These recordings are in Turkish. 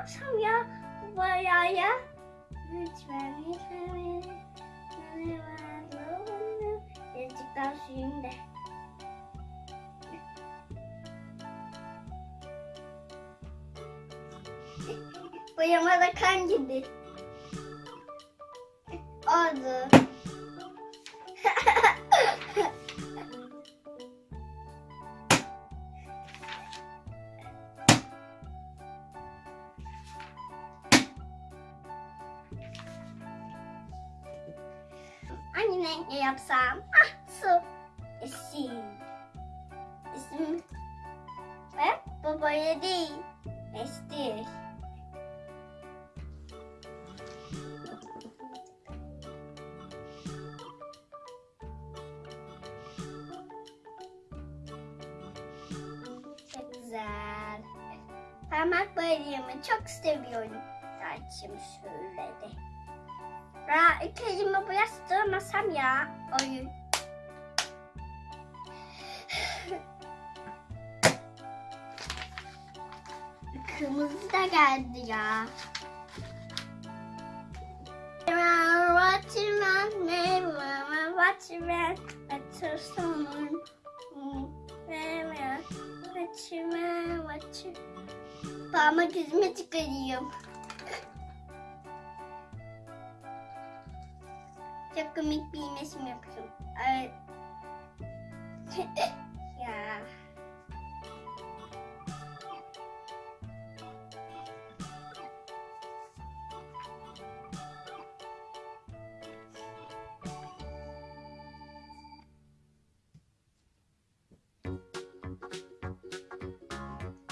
yapsam ya bayağı ya? Lütfen lütfen beni. Birazcık daha suyum da. Boyama da kan gibi. Oldu. Hangi renkle yapsam? Ah su. Esin. İsim. Ve babaya değil. Estir. Çok güzel. Parmak boyayımı çok seviyorum. Saçım şöyle de. Ya ilk elime bu yastıramasam ya. Oyun. Kırmızı da geldi ya. Parmak izimi çıkarıyorum. Çok komik bir iğnesim yaptım. Ay. ya.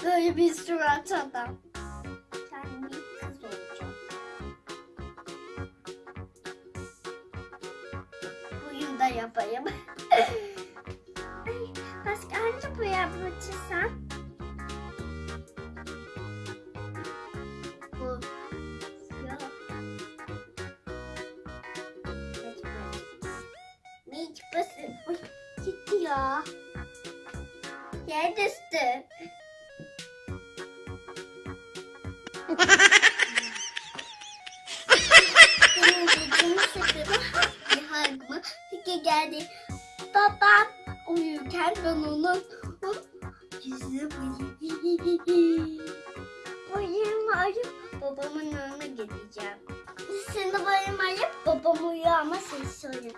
Böyle bir surat adam. Yapayım. Ay, Başka hangi bu yapacaksan? Bu. Yok. Hiç basın. Oy, gitti ya. Yer düştü. Benim dediğimi sıkıldı. Bir hargımı fikir geldi. Babam uyurken ben onu yüzü Bayım arayıp babamın önüne gideceğim. Şimdi bayım arayıp babam uyuyor ama ses söylüyor.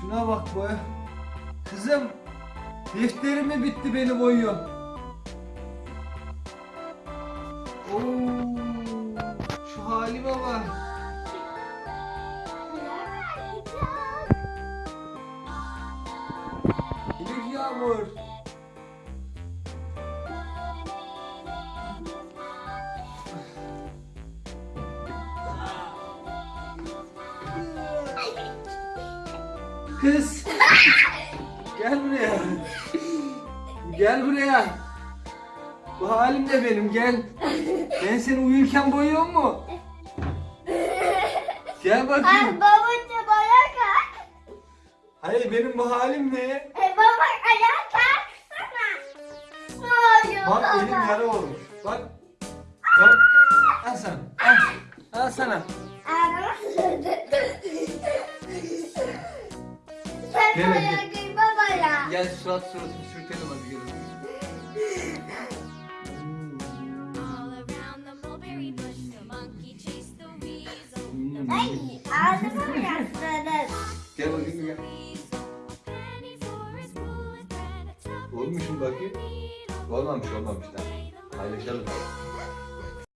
Şuna bak be. Kızım defterim mi bitti beni boyuyor. Oo. Şu halime bak. Elif Yağmur. Kız. Gel buraya. Gel buraya. Bu halim de benim gel. Ben seni uyurken boyuyor mu? Gel bakayım. Hayır babacığım ayağa kalk. Hayır benim bu halim ne? E, baba ayağa kalksana. Ne oluyor Bak baba? elim yara olmuş. Bak. Bak. Al sana. Al. Al sana. Ağrıma Nereye? Gel surat suratını sürtelim hadi gelin. Ay ağzıma yastırın. Gel bakayım gel. Olmuş mu bakayım? Olmamış olmamış da. Paylaşalım.